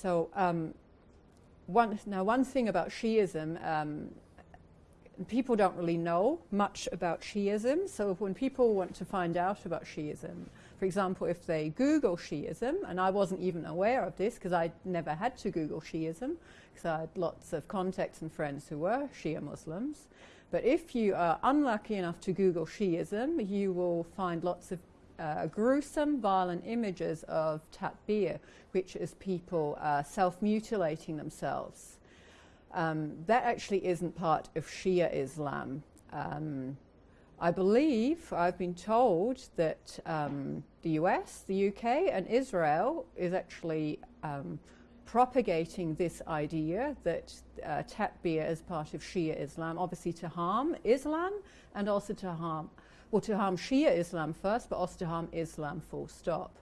So um, one, now one thing about Shiism, um, people don't really know much about Shiism. So when people want to find out about Shiism, for example, if they Google Shiism, and I wasn't even aware of this because I never had to Google Shiism because I had lots of contacts and friends who were Shia Muslims. But if you are unlucky enough to Google Shiism, you will find lots of uh, gruesome, violent images of tatbir, which is people uh, self mutilating themselves. Um, that actually isn't part of Shia Islam. Um, I believe, I've been told that um, the US, the UK, and Israel is actually um, propagating this idea that uh, tatbir is part of Shia Islam, obviously to harm Islam and also to harm, well, to harm Shia Islam first, but also to harm Islam full stop.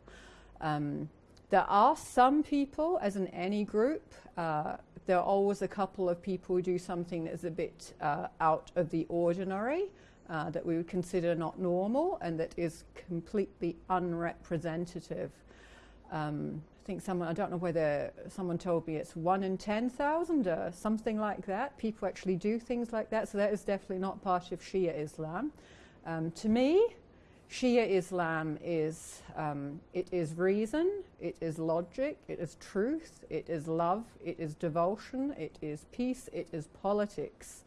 Um, there are some people, as in any group, uh, there are always a couple of people who do something that is a bit uh, out of the ordinary uh, that we would consider not normal and that is completely unrepresentative. Um, I think someone, I don't know whether someone told me it's one in 10,000 or something like that. People actually do things like that, so that is definitely not part of Shia Islam. Um, to me, Shia Islam is um, it is reason, it is logic, it is truth, it is love, it is devotion, it is peace, it is politics.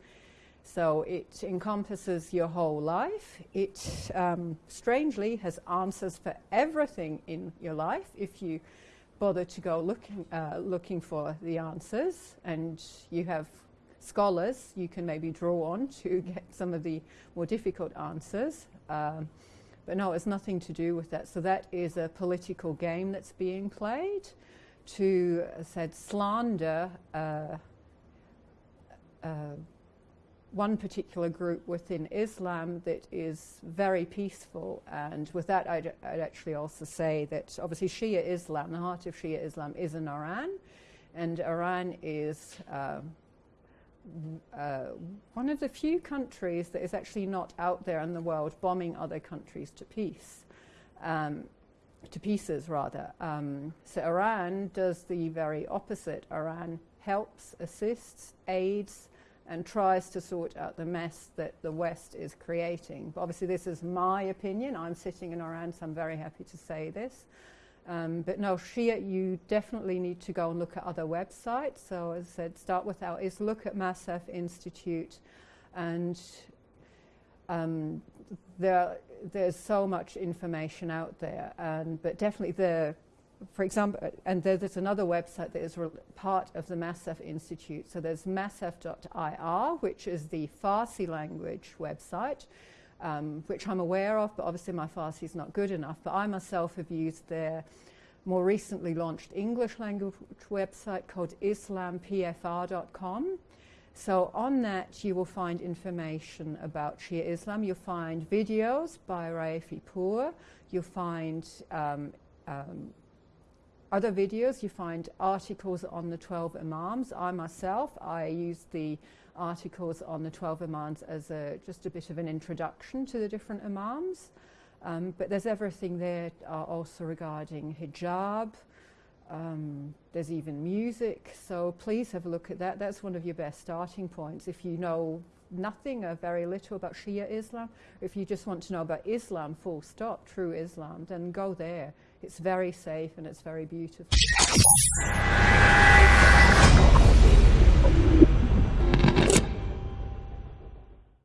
So it encompasses your whole life. It um, strangely has answers for everything in your life if you bother to go looking, uh, looking for the answers. And you have scholars you can maybe draw on to get some of the more difficult answers. Um, but no, it's nothing to do with that. So that is a political game that's being played to, uh, said, slander. Uh, uh, one particular group within Islam that is very peaceful. And with that, I'd, I'd, actually also say that obviously Shia Islam, the heart of Shia Islam, is in Iran. And Iran is uh, uh, one of the few countries that is actually not out there in the world bombing other countries to peace. Um, to pieces, rather. Um, so Iran does the very opposite. Iran helps, assists, aids, and tries to sort out the mess that the West is creating. But obviously, this is my opinion. I'm sitting in Iran, so I'm very happy to say this. Um, but no, Shia, you definitely need to go and look at other websites. So, as I said, start with our is look at Masaf Institute, and um, there, there's so much information out there. And but definitely the for example, and there's another website that is part of the Masaf Institute. So there's masaf.ir, which is the Farsi language website, um, which I'm aware of, but obviously my Farsi is not good enough. But I myself have used their more recently launched English language website called islampfr.com. So on that, you will find information about Shia Islam. You'll find videos by Raefipour. You'll find um, um, other videos, you find articles on the 12 Imams. I myself, I use the articles on the 12 Imams as a, just a bit of an introduction to the different Imams. Um, but there's everything there uh, also regarding hijab. Um, there's even music. So please have a look at that. That's one of your best starting points. If you know nothing or very little about Shia Islam, if you just want to know about Islam, full stop, true Islam, then go there. It's very safe and it's very beautiful.